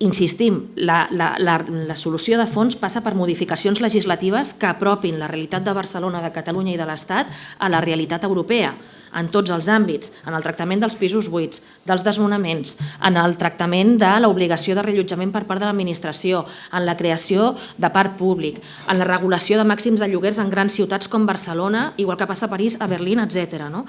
insistim, la, la, la, la solució de fons passa per modificacions legislatives que apropin la realitat de Barcelona, de Catalunya i de l'Estat a la realitat europea, en tots els àmbits, en el tractament dels pisos buits, dels desnonaments, en el tractament de l'obligació de rellotjament per part de l'administració, en la creació de parc públic, en la regulació de màxims de lloguers en grans ciutats com Barcelona, igual que passa a París, a Berlín, etc. No?